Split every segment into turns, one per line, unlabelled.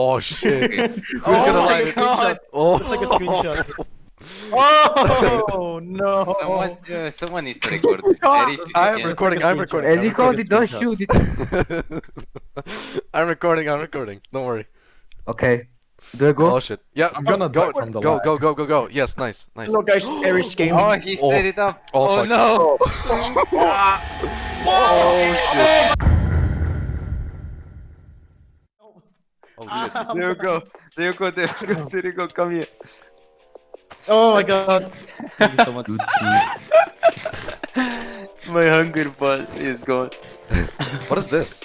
Oh shit. Who's
Oh
gonna
my
live it?
God.
Oh.
It's like a screenshot. Oh no!
Someone, uh, someone needs to record this.
God.
Very
I'm recording, I'm recording.
As
I'm
you called it, don't shoot it.
I'm recording, I'm recording. Don't worry.
Okay. Do I go?
Oh shit. Yeah,
I'm gonna
go,
die from the
go, go, go, go, go. Yes, nice, nice.
Hello guys, Aries Gaming.
Oh, he set it up.
Oh,
Oh,
fuck.
no.
Oh shit. Oh ah, shit.
There you go. There you go. There you go. There you go. Come here.
Oh my god. Thank you so much.
My hunger ball is gone.
What is this?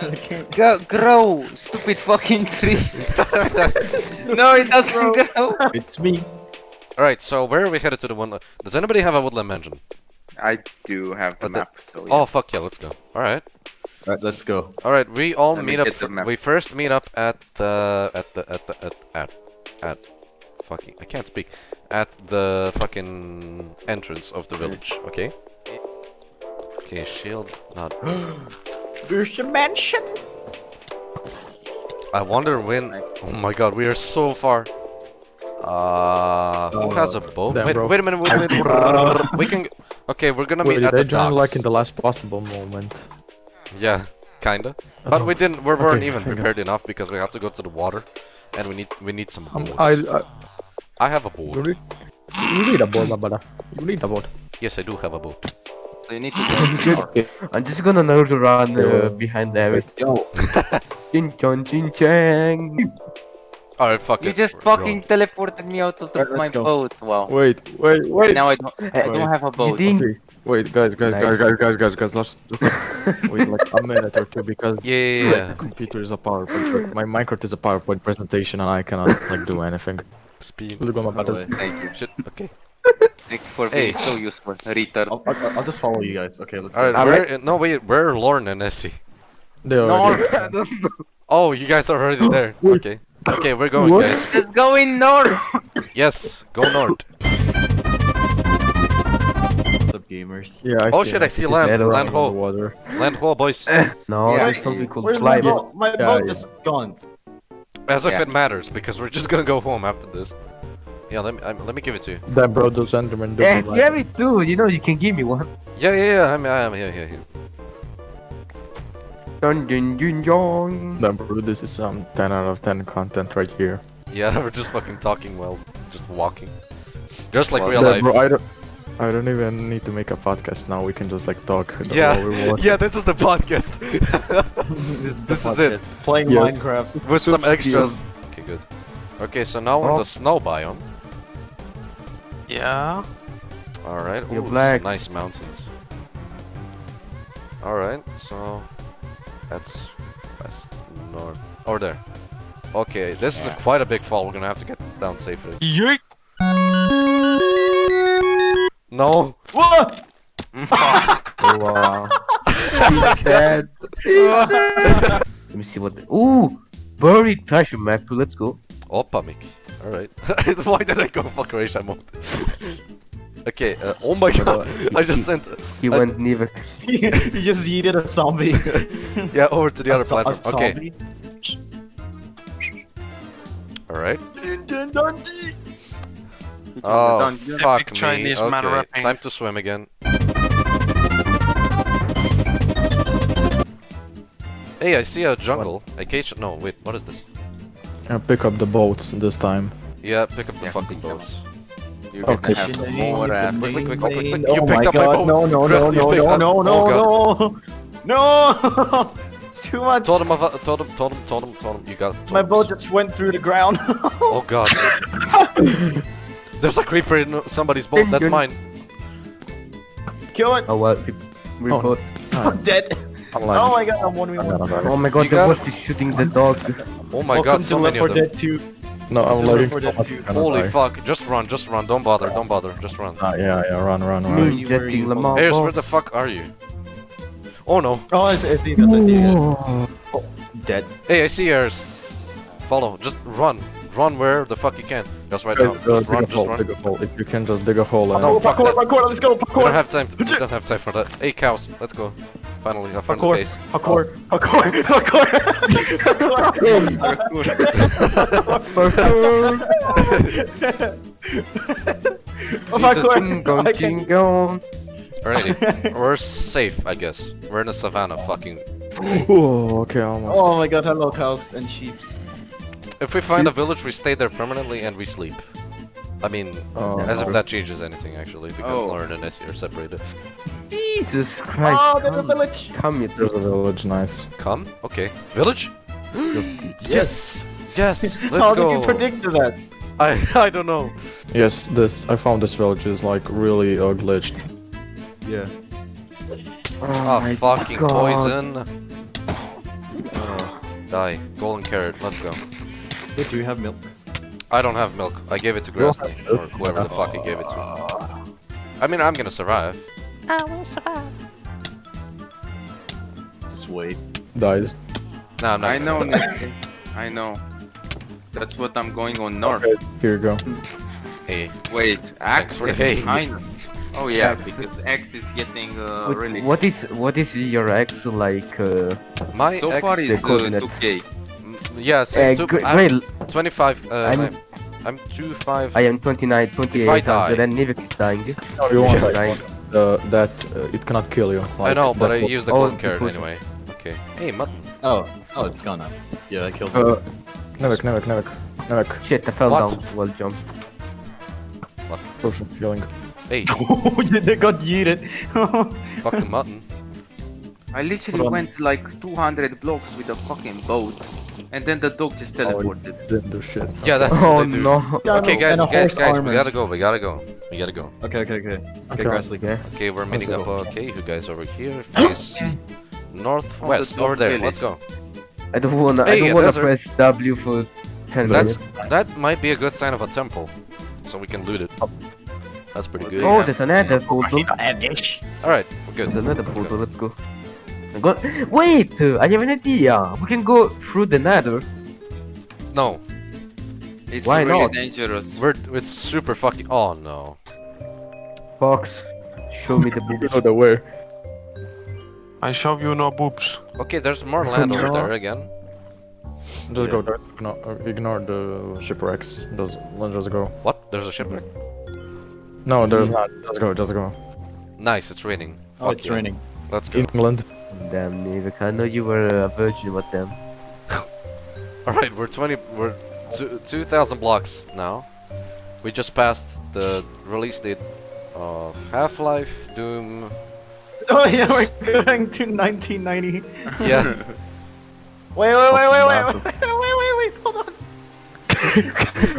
I can't.
Go, grow, stupid fucking tree. no, it doesn't grow.
It's me.
Alright, so where are we headed to the one? Does anybody have a woodland mansion?
I do have the
But the-
map, so
Oh fuck yeah, let's go. Alright.
Alright, let's go.
Alright, we all
Let me
meet up.
get the
fir-
map.
we first meet up at the at the at the at at at fucking I can't speak at the fucking entrance of the village. Okay. Okay, shield not.
There's a mansion.
I wonder when. Oh my god, we are so far. Uh, who has a bow?
damn,
Wait, wait a minute, wait a minute. we can. Okay, we're gonna meet
Wait,
at
they
the
joined
docks.
like in the last possible moment.
Yeah, kinda. But we didn't. We weren't
Okay,
even
thank God.
prepared enough because we have to go to the water, and we need we need some
Um. I,
I
I,
have a
you
boat.
need, you need a boat, my brother. You need a boat.
Yes, I do have a boat.
So you need to go.
Okay, I'm just gonna Naruto run uh, behind there.
Yo.
Chin chon chin chang.
Alright, fuck
You
it.
just
we're
fucking teleported me out of the,
Alright,
my
go.
boat. Wow.
Wait, wait, wait.
Now I don't. I don't have a boat.
didn't-
Okay. Wait, guys, guys,
Nice.
guys, guys, guys, guys, guys. Let's just wait like a minute or two because
going. Yeah, yeah,
my computer is a PowerPoint. My Minecraft is a PowerPoint presentation, and I cannot like do anything.
Speed.
Look at my buttons.
Thank you.
Shit. Okay.
Thank you for
Hey.
being so useful. Retard.
I'll, I'll, I'll just follow you guys. Okay, let's
Alright,
I'm
where? No, wait. Where are Lorne and Essie?
They
No,
already.
Oh, you guys are already there. Okay. Okay, we're going,
What?
guys.
just going north.
Yes, go north.
Up gamers?
Yeah. I
Oh
see
shit,
him.
I see land. Land
running
ho.
underwater.
Land ho, boys.
No,
Yeah.
there's something called
Where's
fly
my
boat.
boat? My boat
yeah.
is gone.
As if
Yeah.
it matters, because we're just gonna go home after this. Yeah, let me um, let me give it to you.
Damn, bro, those Endermen
Yeah,
don't
you have it too. You know, you can give me one.
Yeah, yeah, yeah. I'm, I'm here, here, here.
Dun dun dun dun.
Damn, bro, this is um 10 out of 10 content right here.
Yeah, we're just fucking talking while just walking, just like
Well,
real life.
bro, I don't. I don't even need to make a podcast now. We can just like talk.
Yeah,
we're
yeah. This is the podcast. this this is it
Playing
Yeah.
Minecraft.
with some extras. Okay, good. Okay, so now we're in
Oh.
the snow biome.
Yeah.
All right.
You're
Ooh,
black.
nice mountains. All right, so that's west, north, or there. Okay, this is a, quite a big fall. We're gonna have to get down safely.
Yeet.
No.
What?
Wow.
He's dead. Let me see what. Ooh, buried treasure map. too, Let's go.
Opa, Mick. All right. Why did I go fuck Raisha mode? okay. Uh, oh my god! I just sent.
He
I-
went neither.
he just yeeted a zombie.
Yeah, over to the
A
other
zo- a
platform. Okay.
zombie.
All right.
Dundee.
Oh
Don't-
fuck me.
Chinese man
Okay,
rapping.
time to swim again. Hey, I see a jungle. A cage. No, wait. What is this?
Uh, pick up the boats this time.
Yeah, pick up the
Yeah,
fucking boats.
You're gonna
Okay.
have more ass.
Quick, quick, quick, quick, quick, quick. You
Oh
picked
my
up my boat.
no, no, no, no, no, no,
oh,
no, no! No! It's too much!
Told him, of- told him, told him, told him, told him. You got.
My boat just went through the ground.
Oh god. There's a creeper in somebody's boat. That's mine.
Kill it!
Oh well. We, we
Oh.
both.
I'm dead!
Unlike-
Oh my god, I'm one v
I'm
one.
Oh my god,
You
the
got-
boss is shooting the dog.
Oh my
Welcome
god,
to
so
Left
many of them.
Dead 2.
No, I'm
Left
lagging
4
so
Dead
much.
2.
I'm gonna
Holy
die.
fuck! Just run, just run. Don't bother, don't bother. Just run.
Ah, yeah, yeah, run, run, run.
Moon
where
jetting? Lamar.
Ayers, where the fuck are you? Oh no.
Oh, I see, I see I see. Oh, dead.
Hey, I see Ayers. Follow. Just run. Run where the fuck you can. Just right now. Just run, just
hole,
run.
dig a hole. If you can just dig a hole oh, and...
no,
Oh,
fuck
parkour,
that.
parkour, let's go,
We don't have time. To, we don't have time for that. Hey, cows. Let's go. Finally, a friend
Parkour.
face.
Parkour. Parkour. Parkour. Parkour.
Jingle,
I can-
jingle.
Alrighty, we're safe, I guess. We're in the savannah, fucking.
Oh, okay, almost.
Oh my god, hello cows and sheeps.
If we find a village, we stay there permanently and we sleep. I mean,
Oh,
as if that changes anything, actually, because
Oh.
Lauren and Essie are separated.
Jesus Christ.
Oh, there's a village.
Come, you
There's a village, nice.
Come? Okay. Village? yes! Yes! Let's
How
go!
did you predict that?
I, I don't know.
Yes, this I found this village is like really uh, glitched.
Yeah.
Oh,
my
fucking
God.
poison. Oh, die. Golden carrot, let's go.
Wait, do you have milk?
I don't have milk. I gave it to Grassley, or whoever the fuck he gave it to. I mean, I'm gonna survive. I will survive.
Just wait.
Dies.
No, I'm not.
I know. Nick. I know. That's what I'm going on north.
Okay, here you go.
Hey,
Wait,
Thanks
X
for the
is
hay.
behind. Oh yeah, because X is getting uh,
Wait,
really.
What is what is your X like? Uh,
my
So
ex,
far
the
it's uh, 2k.
Yes,
uh,
two, I'm
wait,
25. Uh,
I'm-
I'm, I'm 25.
I am 29, 28,
die-
and Nivek is dying.
No, you want
Yeah,
like,
dying.
uh, that uh, it cannot kill you.
I know, but I
that-
used the
Oh,
golden carrot anyway. Okay. Hey, mutton.
Oh, oh, it's gone now. Yeah, I killed
Uh,
it.
Nivek, Nivek, Nivek, Nivek.
Shit, I fell
What?
down while jump.
Potion healing.
Hey,
Oh, they got yeeted.
fuck the mutton.
I literally
Hold
went like 200 blocks with a fucking boat, and then the dog just
Oh,
teleported.
Didn't do shit.
Yeah, that's
Oh
what they do.
no.
Okay, guys,
And a
guys,
horse
guys, we gotta go, we gotta go. We gotta go.
Okay, okay, okay. Okay,
Okay.
Grassley.
Okay.
Okay, we're meeting
Let's
up.
go.
Okay, you guys over here, face northwest,
dog
over there.
village.
Let's go.
I don't wanna.
Hey,
I don't wanna
there's a-
press W for 10
That's
minutes.
that might be a good sign of a temple, so we can loot it. That's pretty oh, good.
Oh, there's another portal.
All right, we're good.
There's another
Let's go.
portal. Let's go. I got. Wait, I have an idea. We can go through the Nether.
No,
It's
Why
really
not?
dangerous.
we're it's super fucking. Oh no.
Fox, show me the
You
boobs.
know the where.
I show you no boobs.
Okay, there's more land over there again.
Just go there. Ignore, uh, ignore the shipwrecks. Just let's just go.
What? There's a shipwreck.
No, there's not. Just go. Just go.
Nice, it's raining.
Oh,
Fuck
it's
yeah.
raining.
Let's go.
England.
Damn, um, Nivek, I know you were a virgin, but damn.
All right, we're 20. We're 2,000 blocks now. We just passed the release date of Half-Life, Doom.
Oh yeah, we're going to 1990.
Yeah.
Wait, wait, wait, wait, wait,
Fucking
wait, wait, wait, wait, hold on.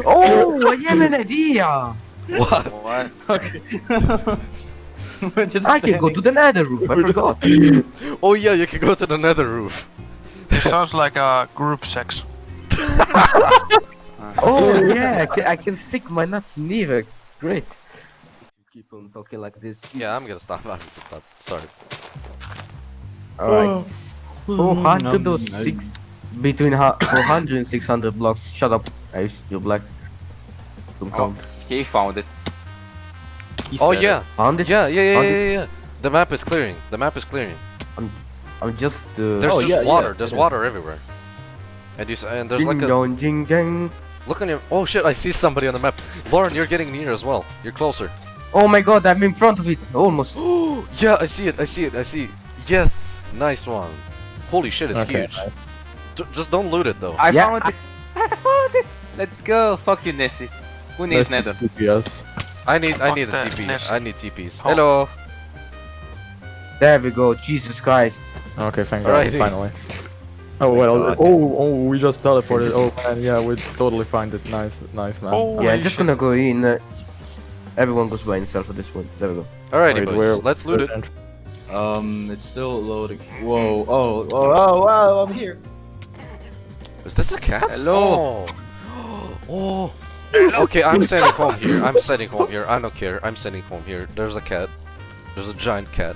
Oh, I have an idea!
what?
What?
Okay. We're just
I can go to the Nether roof. I forgot.
Oh yeah, you can go to the Nether roof.
This sounds like a group sex.
Oh yeah, I can, I can stick my nuts in Nivek. Great. Keep on talking like this.
Yeah, I'm gonna stop. I'm gonna stop. Sorry.
Alright.
Oh,
406 between 400 and 600 blocks. Shut up. I you're black. Don't
Oh.
count.
He found it.
He
Oh
said
yeah.
Found it?
Yeah, yeah, yeah, yeah, yeah, yeah. The map is clearing. The map is clearing.
I'm I'm just. Uh,
There's
Oh,
just
yeah, yeah,
water. There's
it is.
water everywhere. And you and there's
ding
like a
dong, ding dang.
look on your. Oh shit! I see somebody on the map. Lauren, you're getting near as well. You're closer.
Oh my god, I'm in front of it. Almost.
yeah, I see it. I see it. I see. Yes, nice one. Holy shit, it's
Okay,
huge.
nice.
D- just don't loot it though.
I
Yeah,
found it. I found it. Let's go. Fuck you, Nessie. Who needs
Let's
Nether?
TPS.
I need. I need a
that,
TP.
Ness.
I need TPs. Hello.
There we go. Jesus Christ.
Okay, thank God,
Alrighty.
finally. Oh well. Oh, oh, we just teleported. Oh man, yeah, we totally find it. Nice, nice man.
Oh.
yeah,
Holy
just
shit.
gonna go in. Uh, everyone goes by himself for this one. There we go.
Alrighty,
Wait,
boys.
where-
Let's loot it.
Um, it's still loading. Whoa, oh, oh, oh, wow, I'm here.
Is this a cat?
Hello.
Oh. oh. Okay, I'm sending home here. I'm sending home here. I don't care. I'm sending home here. There's a cat. There's a giant cat.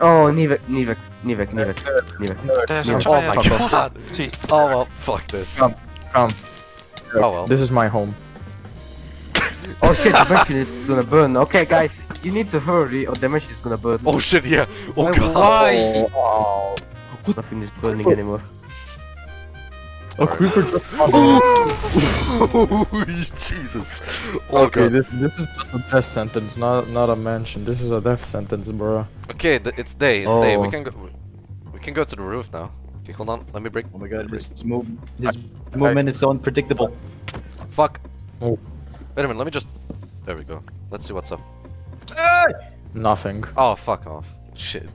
Oh, Nivek, Nivek, Nivek, Nivek, Nivek.
There's
Yeah.
a oh, giant
Oh my god.
See,
Oh well, fuck this.
Come. Come.
Oh well.
This is my home.
Oh shit, the mansion is gonna burn. Okay, guys, you need to hurry or damage is gonna burn.
Oh shit, yeah. Oh
Why-
god.
Why?
Nothing is burning anymore.
Oh, creeper just
Jesus. Oh
Okay,
god.
this this is just a death sentence, not not a mansion. This is a death sentence, bro.
Okay, it's day. It's day. We
Oh.
can go. We can go to the roof now. Okay, hold on. Let me break.
Oh my god, his move, his movement is so unpredictable.
Fuck.
Oh.
Wait a minute. Let me just. There we go. Let's see what's up.
Nothing.
Oh, fuck off. Shit.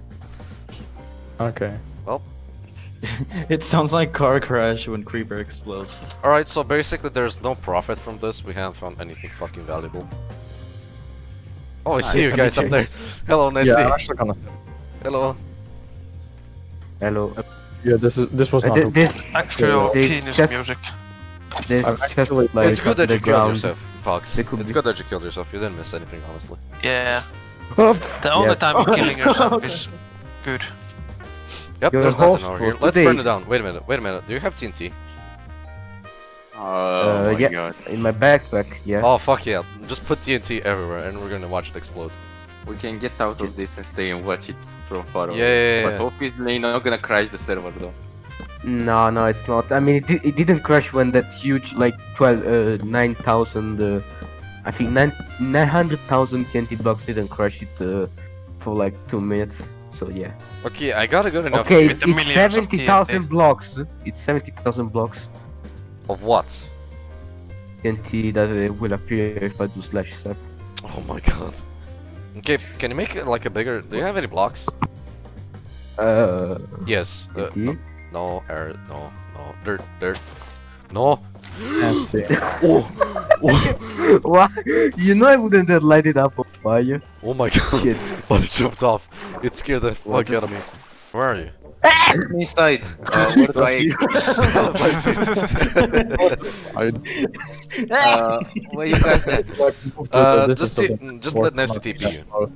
Okay.
It sounds like car crash when creeper explodes.
Alright, so basically there's no profit from this. We haven't found anything fucking valuable. Oh, I see you guys up there. Hello, nice
yeah. I'm actually gonna.
Hello.
Hello. Uh,
Yeah, this is this was not.
thi- this
Actual
They
penis
just-
music.
this
I'm actually-
like
it's good that you killed yourself, Fox. It's
be-
good that you killed yourself. You didn't miss anything, honestly.
Yeah. The only
Yeah.
time you're killing yourself is good.
Yep,
Your
there's nothing
host
over here. Let's burn it down. Wait a minute. Wait a minute. Do you have TNT?
Oh
Uh,
my
yeah.
god.
In my backpack, yeah.
Oh fuck yeah! Just put TNT everywhere, and we're gonna watch it explode.
We can get out of this and stay and watch it from far away.
Yeah, yeah,
But
yeah.
obviously not gonna crash the server though.
No, no, it's not. I mean, it, it didn't crash when that huge, like, 12, uh, 9,000, uh, I think 9 900,000 TNT blocks didn't crash it uh, for like 2 minutes. So, yeah.
Okay, I got a good enough.
Okay,
With the
it's
millions of
70,000 blocks. It's 70,000 blocks.
Of what?
TNT that uh, will appear if I do slash set.
Oh my god. Okay, can you make it like a bigger? Do you have any blocks?
Uh,
Yes. Uh,
TNT?
no, air, no, no, dirt, dirt. No.
Let's see.
Oh,
what? You know I wouldn't have light it up on fire.
oh my god.
Shit.
But it jumped off. It scared the
What
fuck out of me. Where are you?
Inside. Uh, where do I?
I
Uh, where you guys at?
Uh, just
is
just let Nessie. TP you.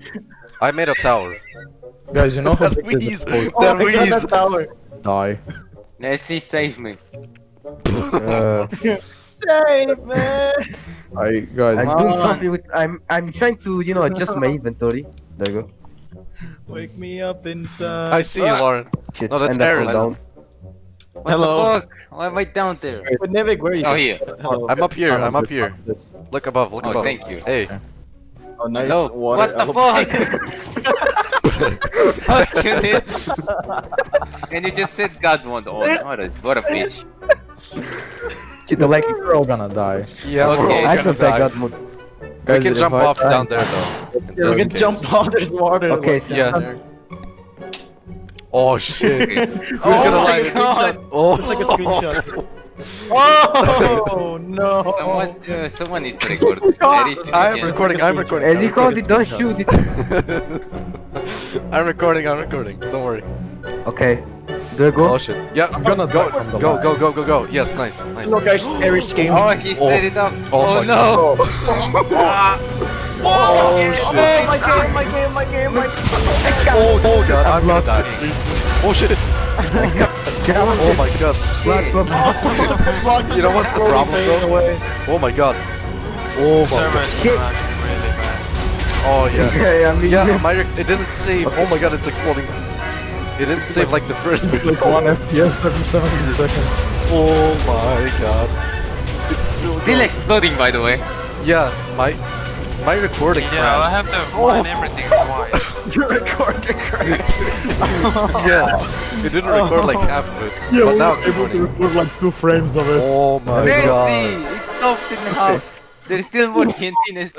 I made a tower.
Guys, you know how
That
big this
wheeze!
is?
That wheeze!
Die.
Nessie, save me.
Uh,
Save me!
I guys.
I'm doing
on.
something with. I'm I'm trying to you know adjust my inventory. There you go.
Wake me up inside.
I see you,
Ah.
Lauren.
Shit.
No, that's
and
Aaron.
down.
What
Hello.
the fuck? Why am I down there?
But Nivek, where are you?
Oh, here.
Hello.
I'm up here. I'm up here.
This-
Look above. Look
Oh,
above.
thank you.
Hey.
Oh, nice
No,
water.
what the fuck? Fuck you, this. And you just said God won't. Oh, what a, what a bitch.
Shit, I like.
We're all gonna die.
Yeah,
Okay.
I
gonna
don't think
die.
God would.
We can jump off
die-
down there though. in
Yeah, we can
case.
jump off. There's water.
Okay, so
Yeah. Oh shit. Who's
oh
gonna
my
like
god!
Oh.
It's like a screenshot. Oh no!
Someone, uh, someone needs to record this.
I'm recording. I'm recording.
As
I'm recording.
it, don't shoot it.
I'm recording. I'm recording. Don't worry.
Okay. Do I go?
Oh shit. Yeah.
I'm gonna
go.
die
Go. Go. Go. Go. Go. Yes. Nice. Nice.
Look, guys, Eric's game.
Oh, he oh. set it up.
Oh
Oh,
my
no!
Oh, oh, oh shit.
Oh, my game, my game, my game, my game.
Oh, oh god. I'm gonna die. Oh shit. Oh my god.
Shit.
You know what's the problem, bro? Oh my god. Oh my god.
is crashing really bad.
Oh yeah.
I mean,
Yeah, my it didn't save. Oh my god, it's exploding. It didn't save like the first bit.
Like one FPS every 17 seconds.
Oh my god. It's still,
Still exploding, by the way.
Yeah, my my recording
Yeah, I have to oh. mine everything twice.
You're recording
yeah, it didn't record like half of it,
Yeah,
but
we
now
were
it's
able to
recording.
record like two frames of it.
Oh my
Messi!
god.
It stopped in the half. There's still more TNT next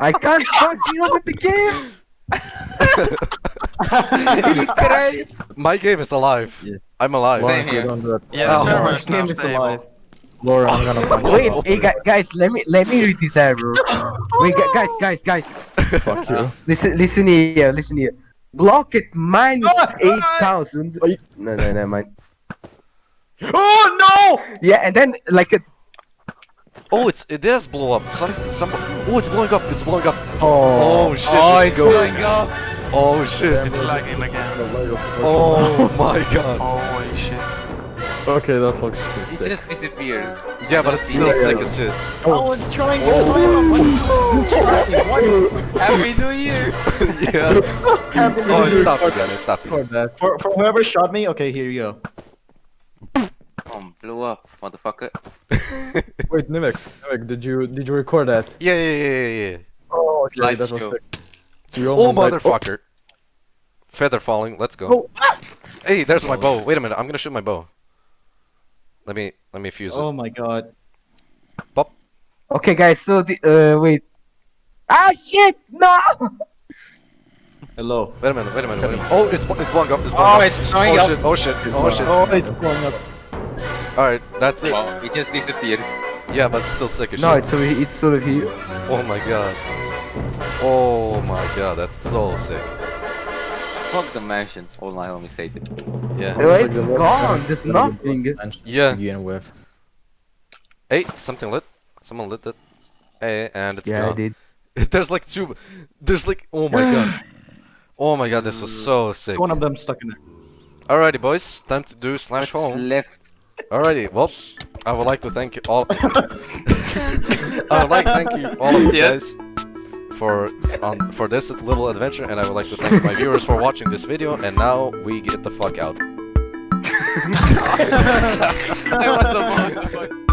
I can't fucking open the game.
He's.
My game is alive.
Yeah.
I'm alive.
Same here.
Yeah, the
Oh,
server
This game is alive.
Laura, I'm gonna punch
Wait, hey, gu- guys, let me let me read this error. Wait, guys, guys, guys.
Fuck you.
Listen, listen here, listen here. Block it minus ah, ah. eight thousand. No, no, no, mind.
Oh no!
Yeah, and then like it.
Oh, it's it does blow up. Some, some, oh, it's blowing up. It's blowing up.
Oh,
Oh shit.
Oh,
it's
it's
going.
going up.
Oh shit.
It's lagging again.
Oh my god.
Holy shit.
Okay, that looks sick.
It just disappears.
Yeah, but it's still
Yeah,
sick
yeah.
as shit.
I was trying to oh.
Happy New Year!
yeah. Oh, it stopped again. It stopped
for that. For, for whoever shot me, okay, here you go.
Bomb blew up, motherfucker.
Wait, Nivek, Nivek, did you did you record that?
Yeah, yeah, yeah, yeah, yeah.
Oh, okay,
Live
that was
show.
sick. You
Oh,
almost died.
motherfucker. Feather falling. Let's go.
Oh, ah!
Hey, there's my bow. Wait a minute. I'm gonna shoot my bow. Let me let me fuse it.
Oh my god.
Pop.
Okay, guys. So the uh wait. Ah shit! No.
Hello.
Wait a minute. Wait a minute. Wait a minute. Oh, it's it's blowing up. It's blowing
Oh,
up.
it's blowing
oh
up.
shit! Oh shit! Oh shit!
Oh, it's going up.
All right, that's it.
Oh, it just disappears.
Yeah, but it's still sick as
No,
shit.
it's over here. It's over here.
Oh my god. Oh my god, that's so sick.
Fuck the mansion. All my homies hate it.
Yeah.
Oh,
Like
it's gone. There's
side of the
nothing.
bench to
Yeah.
Begin with.
Hey, something lit. Someone lit it. Hey, and it's
Yeah, I
gone.
did.
There's like two. There's like. Oh my god. Oh my god, this was so sick.
It's one of them stuck in there.
Alrighty, boys, time to do slash
What's
home.
left?
Alrighty, well, I would like to thank you all. I would like to thank you all of you
Yeah.
guys for on for this little adventure, and I would like to thank my viewers for watching this video. And now we get the fuck out.
I was.